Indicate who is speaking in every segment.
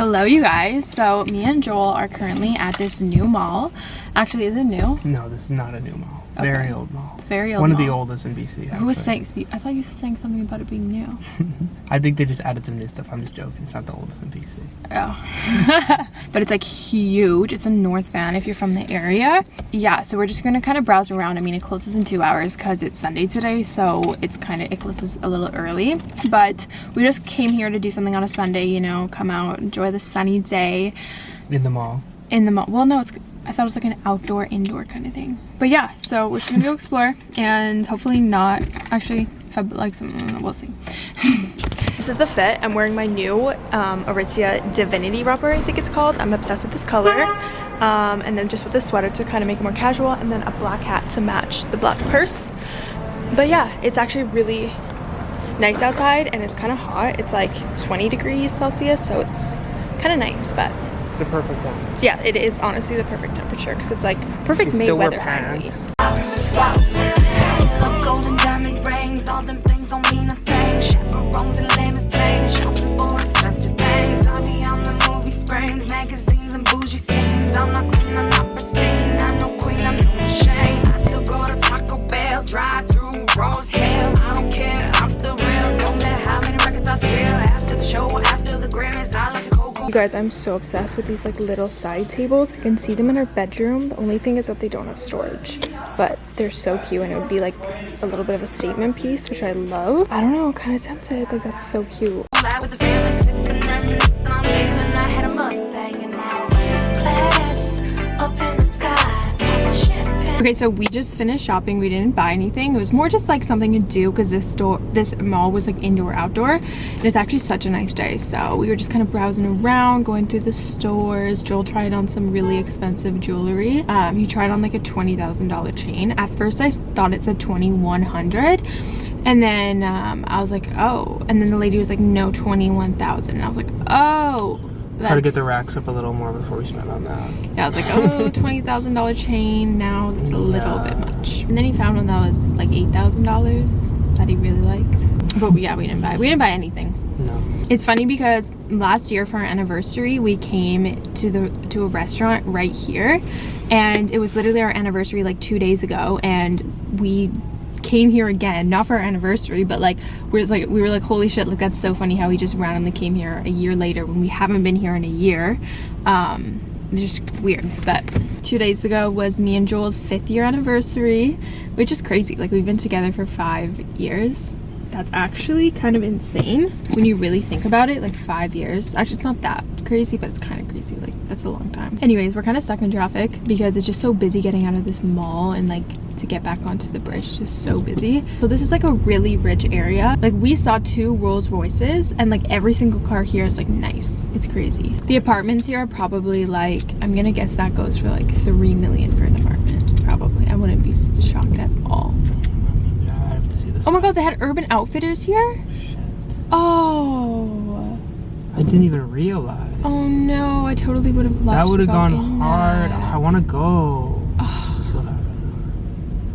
Speaker 1: Hello you guys. So me and Joel are currently at this new mall. Actually, is it new?
Speaker 2: No, this is not a new mall.
Speaker 1: Okay.
Speaker 2: Very old mall.
Speaker 1: It's very old
Speaker 2: One of the oldest in BC.
Speaker 1: Who was saying? I thought you were saying something about it being new.
Speaker 2: I think they just added some new stuff. I'm just joking. It's not the oldest in BC.
Speaker 1: Oh. but it's like huge. It's a North Van if you're from the area. Yeah, so we're just gonna kind of browse around. I mean, it closes in two hours because it's Sunday today, so it's kind of, it closes a little early. But we just came here to do something on a Sunday, you know, come out, enjoy the sunny day
Speaker 2: In the mall.
Speaker 1: in the mall. Well, no, it's, I thought it was like an outdoor, indoor kind of thing. But yeah, so we're just gonna go explore and hopefully not, actually, if I like some, we'll see. This is the fit. I'm wearing my new um, Aritzia Divinity rubber, I think it's called. I'm obsessed with this color. Um, and then just with the sweater to kind of make it more casual, and then a black hat to match the black purse. But yeah, it's actually really nice outside, and it's kind of hot. It's like 20 degrees Celsius, so it's kind of nice. But
Speaker 2: The perfect one.
Speaker 1: yeah, it is honestly the perfect temperature because it's like perfect
Speaker 2: You still wear
Speaker 1: You guys, I'm so obsessed with these like little side tables. I can see them in our bedroom. The only thing is that they don't have storage, but they're so cute and it would be like a little bit of a statement piece, which I love. I don't know, kind of tempted. Like that's so cute. Okay, so we just finished shopping. We didn't buy anything. It was more just like something to do because this store, this mall was like indoor outdoor. And it's actually such a nice day. So we were just kind of browsing around, going through the stores. Joel tried on some really expensive jewelry. Um, he tried on like a $20,000 chain. At first I thought it said 2100 and then um, I was like, oh. And then the lady was like, no, 21,000. And I was like, oh.
Speaker 2: Try to get the racks up a little more before we spend on that.
Speaker 1: yeah, I was like, oh, twenty thousand dollar chain. Now that's a little
Speaker 2: Yeah.
Speaker 1: bit much. And then he found one that was like eight thousand dollars that he really liked. But yeah, we didn't buy. We didn't buy anything.
Speaker 2: No.
Speaker 1: It's funny because last year for our anniversary, we came to the to a restaurant right here, and it was literally our anniversary like two days ago, and we came here again not for our anniversary but like we was like we were like holy shit like that's so funny how we just randomly came here a year later when we haven't been here in a year. Um it's just weird but two days ago was me and joel's fifth year anniversary which is crazy like we've been together for five years that's actually kind of insane when you really think about it like five years. Actually it's not that crazy but it's kind of crazy like that's a long time. Anyways we're kind of stuck in traffic because it's just so busy getting out of this mall and like to get back onto the bridge. It's just so busy. So this is like a really rich area. Like we saw two rolls royces and like every single car here is like nice. It's crazy. The apartments here are probably like i'm gonna guess that goes for like three million for an apartment. Probably. I wouldn't be shocked at all
Speaker 2: Yeah, I have to see this.
Speaker 1: Oh my god, they had Urban Outfitters here? Oh.
Speaker 2: I didn't even realize.
Speaker 1: Oh no, I totally would have loved
Speaker 2: that would have
Speaker 1: go
Speaker 2: gone hard.
Speaker 1: that.
Speaker 2: I want to go.
Speaker 1: Oh,
Speaker 2: We still have it.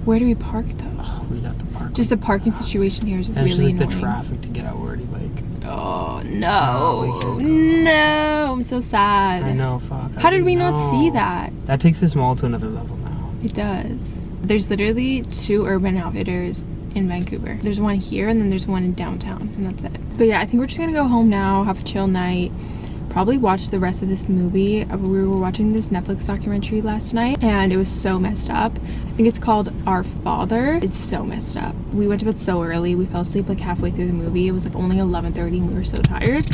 Speaker 1: where do we park though?
Speaker 2: Oh, we got the park.
Speaker 1: Just the parking situation here is
Speaker 2: and it's just
Speaker 1: really
Speaker 2: like
Speaker 1: annoying.
Speaker 2: the traffic to get out already. Like
Speaker 1: Oh no. No, I'm so sad.
Speaker 2: I know. Fuck. I
Speaker 1: How did we
Speaker 2: know.
Speaker 1: not see that?
Speaker 2: That takes this mall to another level now.
Speaker 1: It does. There's literally two Urban Outfitters in Vancouver. There's one here and then there's one in downtown and that's it. But yeah, I think we're just gonna go home now, have a chill night, probably watch the rest of this movie. Uh, We were watching this Netflix documentary last night and it was so messed up. I think it's called Our Father. It's so messed up. We went to bed so early. We fell asleep like halfway through the movie. It was like only 11:30 and we were so tired.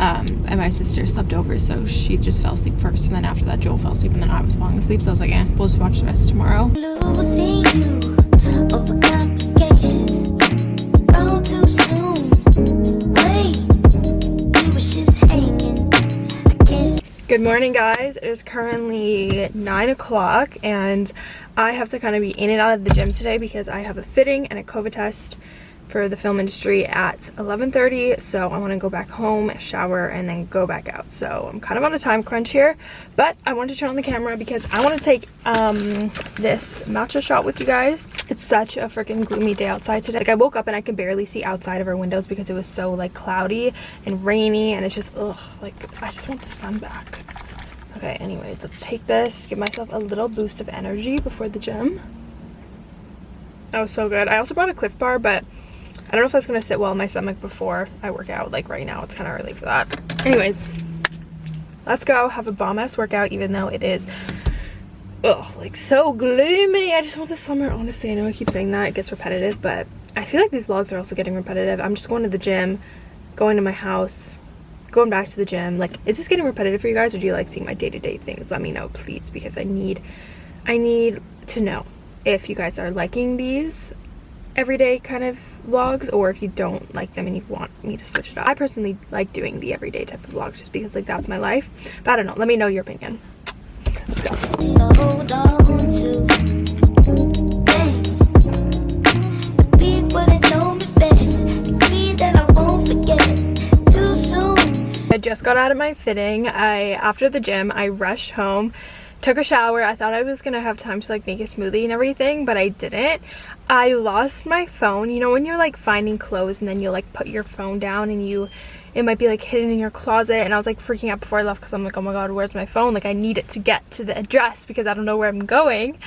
Speaker 1: Um, and my sister slept over, so she just fell asleep first. And then after that, Joel fell asleep, and then I was falling asleep. So I was like, eh, we'll just watch the rest tomorrow. Good morning, guys. It is currently 9 o'clock, and I have to kind of be in and out of the gym today because I have a fitting and a COVID test for the film industry at 11:30, so I want to go back home, shower, and then go back out. So I'm kind of on a time crunch here, but I wanted to turn on the camera because I want to take um, this matcha shot with you guys. It's such a freaking gloomy day outside today. Like I woke up and I could barely see outside of our windows because it was so like cloudy and rainy, and it's just ugh, like I just want the sun back. Okay, anyways, let's take this, give myself a little boost of energy before the gym. That was so good. I also brought a Clif Bar, but I don't know if that's gonna sit well in my stomach before I work out. Like right now, it's kind of early for that. Anyways, let's go have a bomb ass workout, even though it is, ugh, like so gloomy. I just want the summer. Honestly, I know I keep saying that. It gets repetitive, but I feel like these vlogs are also getting repetitive. I'm just going to the gym, going to my house, going back to the gym. Like, is this getting repetitive for you guys, or do you like seeing my day-to-day -day things? Let me know, please, because I need, I need to know if you guys are liking these everyday kind of vlogs or if you don't like them and you want me to switch it up. I personally like doing the everyday type of vlogs just because like that's my life. But I don't know. Let me know your opinion. Let's go.
Speaker 3: I
Speaker 1: just got out of my fitting. I after the gym, I rushed home took a shower. I thought i was gonna have time to like make a smoothie and everything but i didn't. I lost my phone. You know when you're like finding clothes and then you like put your phone down and you it might be like hidden in your closet and i was like freaking out before i left because i'm like oh my god where's my phone? Like i need it to get to the address because i don't know where i'm going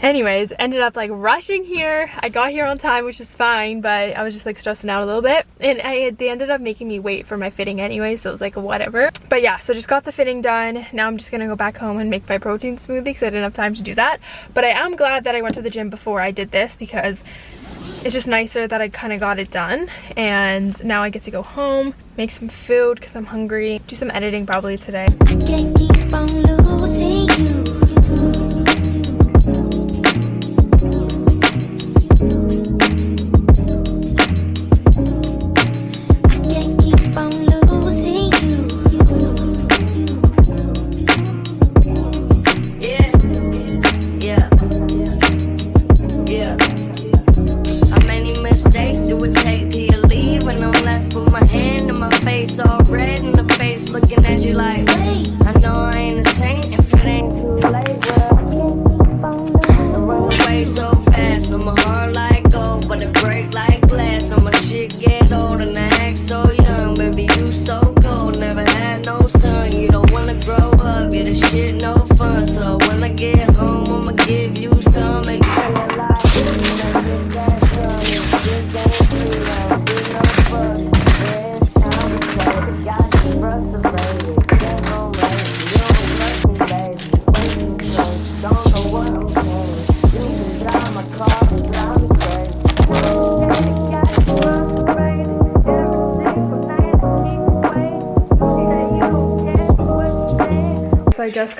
Speaker 1: anyways ended up like rushing here. I got here on time which is fine but i was just like stressing out a little bit. And I, they ended up making me wait for my fitting anyway so it was like whatever. But yeah so just got the fitting done. Now i'm just gonna go back home and make my protein smoothie because i didn't have time to do that. But i am glad that i went to the gym before i did this because it's just nicer that I kind of got it done. And now I get to go home make some food because I'm hungry do some editing probably today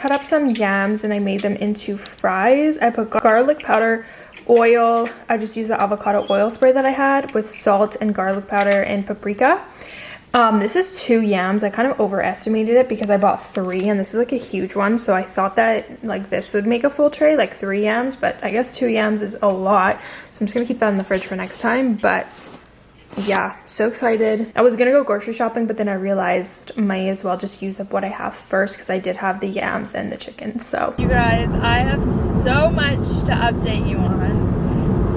Speaker 1: cut up some yams and I made them into fries. I put garlic powder, oil. I just used the avocado oil spray that I had with salt and garlic powder and paprika. Um, this is two yams. I kind of overestimated it because I bought three and this is like a huge one. So I thought that like this would make a full tray, like three yams, but I guess two yams is a lot. So I'm just gonna keep that in the fridge for next time. But yeah so excited. I was gonna go grocery shopping but then i realized might as well just use up what i have first because i did have the yams and the chicken so. You guys i have so much to update you on.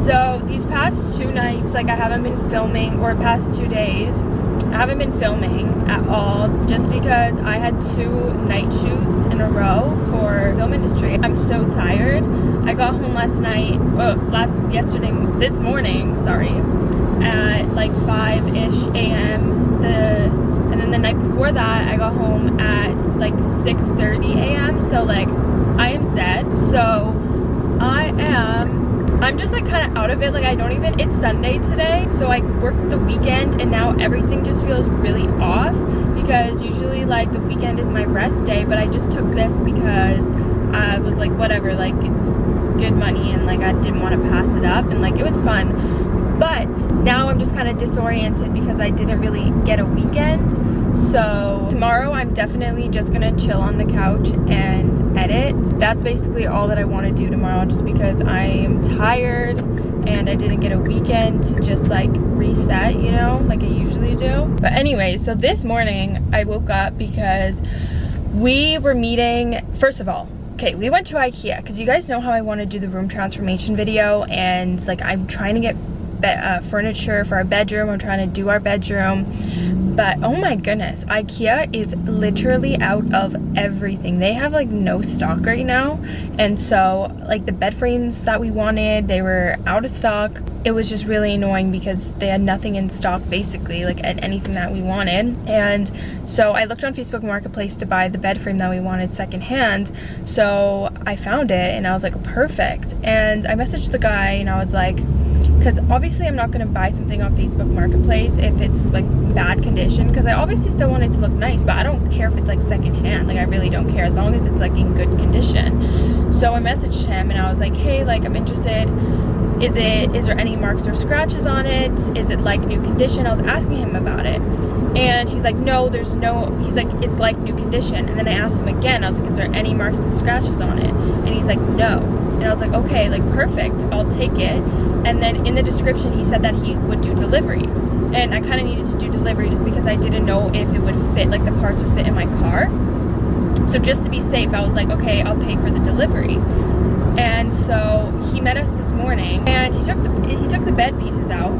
Speaker 1: So these past two nights like i haven't been filming or past two days i haven't been filming at all just because i had two night shoots in a row for film industry. I'm so tired. I got home last night well last yesterday this morning sorry at like 5-ish a.m. The and then the night before that I got home at like 6:30 a.m. So like I am dead. So I am I'm just like kind of out of it. Like I don't even it's Sunday today. So I worked the weekend and now everything just feels really off because usually like the weekend is my rest day, but I just took this because I was like whatever, like it's good money and like I didn't want to pass it up and like it was fun but now I'm just kind of disoriented because I didn't really get a weekend so tomorrow I'm definitely just gonna chill on the couch and edit that's basically all that I want to do tomorrow just because I am tired and I didn't get a weekend to just like reset, you know, like I usually do. But anyway, so this morning I woke up because we were meeting, first of all, okay, we went to Ikea because you guys know how I want to do the room transformation video and like I'm trying to get uh, furniture for our bedroom. I'm trying to do our bedroom. But oh my goodness, Ikea is literally out of everything. They have like no stock right now. And so like the bed frames that we wanted, they were out of stock. It was just really annoying because they had nothing in stock basically, like at anything that we wanted. And so I looked on Facebook Marketplace to buy the bed frame that we wanted secondhand. So I found it and I was like, perfect. And I messaged the guy and I was like, because obviously I'm not going to buy something on Facebook Marketplace if it's like bad condition because I obviously still want it to look nice but I don't care if it's like secondhand like I really don't care as long as it's like in good condition. So I messaged him and I was like hey like I'm interested. Is it is there any marks or scratches on it? Is it like new condition? I was asking him about it and he's like no there's no he's like it's like new condition. And then I asked him again I was like is there any marks and scratches on it? And he's like no. And I was like okay like perfect I'll take it. And then in the description he said that he would do delivery. And I kind of needed to do delivery just because I didn't know if it would fit like the parts would fit in my car. So just to be safe I was like okay I'll pay for the delivery. And so he met us this morning and he took the he took the bed pieces out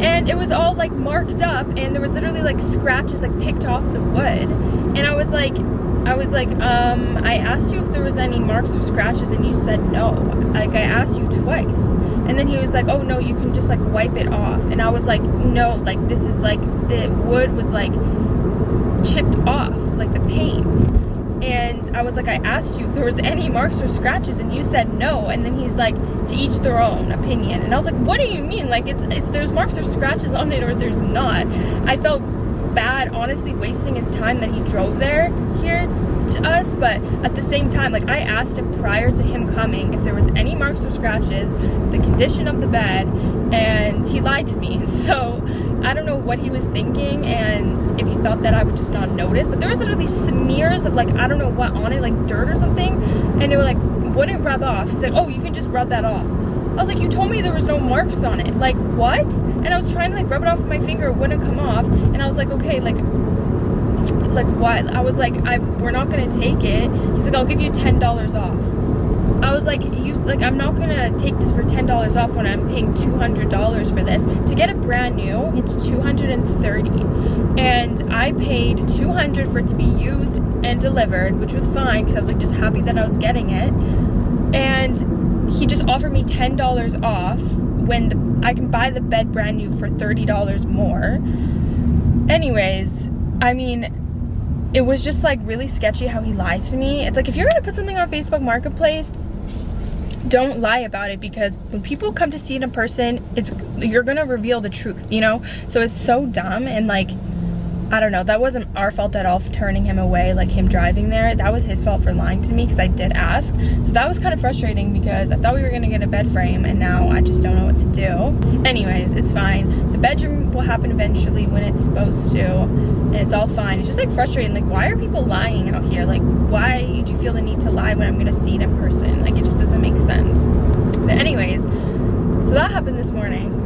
Speaker 1: and it was all like marked up and there was literally like scratches like picked off the wood and I was like I was like, um, I asked you if there was any marks or scratches and you said no. Like I asked you twice. And then he was like, oh no, you can just like wipe it off. And I was like, no, like this is like, the wood was like chipped off, like the paint. And I was like, I asked you if there was any marks or scratches and you said no. And then he's like, to each their own opinion. And I was like, what do you mean? Like it's, it's there's marks or scratches on it or there's not. I felt bad honestly wasting his time that he drove there here to us but at the same time like I asked him prior to him coming if there was any marks or scratches the condition of the bed and he lied to me so I don't know what he was thinking and if he thought that I would just not notice but there was literally smears of like I don't know what on it like dirt or something and they were like wouldn't rub off he said oh you can just rub that off I was like, you told me there was no marks on it. Like, what? And I was trying to like rub it off with my finger, it wouldn't come off. And I was like, okay, like, like what? I was like, I we're not gonna take it. He's like, I'll give you ten dollars off. I was like, you like, I'm not gonna take this for ten dollars off when I'm paying two hundred dollars for this. To get it brand new, it's two hundred and thirty, and I paid two hundred for it to be used and delivered, which was fine because I was like just happy that I was getting it, and he just offered me $10 off when the, I can buy the bed brand new for $30 more. Anyways, I mean, it was just like really sketchy how he lied to me. It's like if you're gonna put something on Facebook Marketplace, don't lie about it because when people come to see it in person, it's you're gonna reveal the truth, you know? So it's so dumb and like I don't know, that wasn't our fault at all for turning him away, like him driving there. That was his fault for lying to me because I did ask. So that was kind of frustrating because I thought we were gonna get a bed frame and now I just don't know what to do. Anyways, it's fine. The bedroom will happen eventually when it's supposed to and it's all fine. It's just like frustrating, like why are people lying out here? Like why do you feel the need to lie when I'm gonna see it in person? Like it just doesn't make sense. But anyways, so that happened this morning.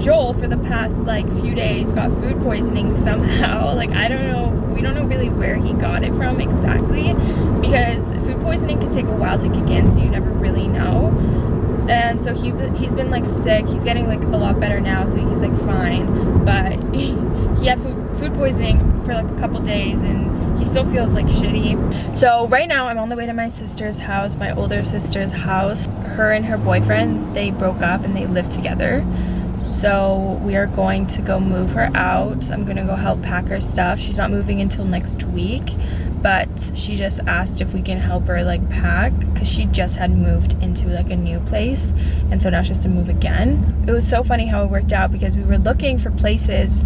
Speaker 1: Joel for the past like few days got food poisoning somehow. Like I don't know, we don't know really where he got it from exactly because food poisoning can take a while to kick in so you never really know. And so he he's been like sick. He's getting like a lot better now so he's like fine. But he, had food, food poisoning for like a couple days and he still feels like shitty. So right now I'm on the way to my sister's house, my older sister's house. Her and her boyfriend, they broke up and they live together so we are going to go move her out. I'm gonna go help pack her stuff. She's not moving until next week but she just asked if we can help her like pack because she just had moved into like a new place and so now she has to move again. It was so funny how it worked out because we were looking for places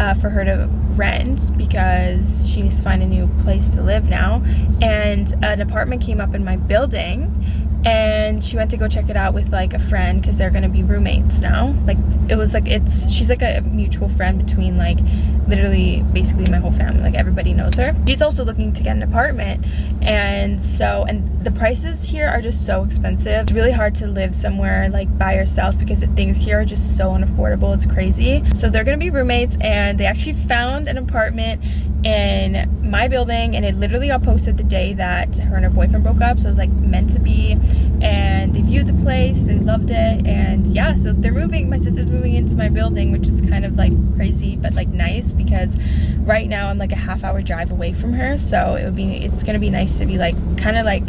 Speaker 1: uh, for her to rent because she needs to find a new place to live now and an apartment came up in my building and she went to go check it out with like a friend because they're gonna be roommates now. Like it was like it's she's like a mutual friend between like literally basically my whole family. Like everybody knows her. She's also looking to get an apartment. And so and the prices here are just so expensive. It's really hard to live somewhere like by yourself because the things here are just so unaffordable. It's crazy. So they're gonna be roommates and they actually found an apartment in my building and it literally got posted the day that her and her boyfriend broke up so it was like meant to be and they viewed the place they loved it and yeah so they're moving my sister's moving into my building which is kind of like crazy but like nice because right now I'm like a half hour drive away from her so it would be it's gonna be nice to be like kind of like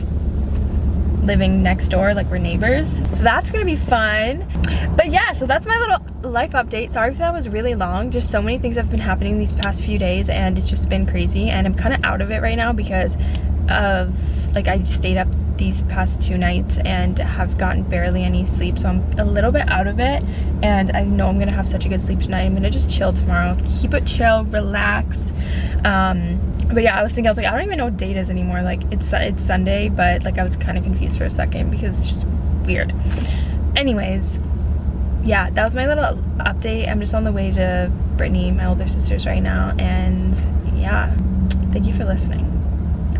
Speaker 1: living next door like we're neighbors. So that's gonna be fun. But yeah so that's my little life update. Sorry if that was really long. Just so many things have been happening these past few days and it's just been crazy. And i'm kind of out of it right now because of like i stayed up these past two nights and have gotten barely any sleep. So i'm a little bit out of it and i know i'm gonna have such a good sleep tonight. I'm gonna just chill tomorrow. Keep it chill relaxed. Um but yeah i was thinking i was like i don't even know what date is anymore. Like it's it's sunday but like i was kind of confused for a second because it's just weird. Anyways yeah that was my little update. I'm just on the way to brittany my older sister's right now and yeah thank you for listening.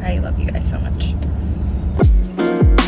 Speaker 1: I love you guys so much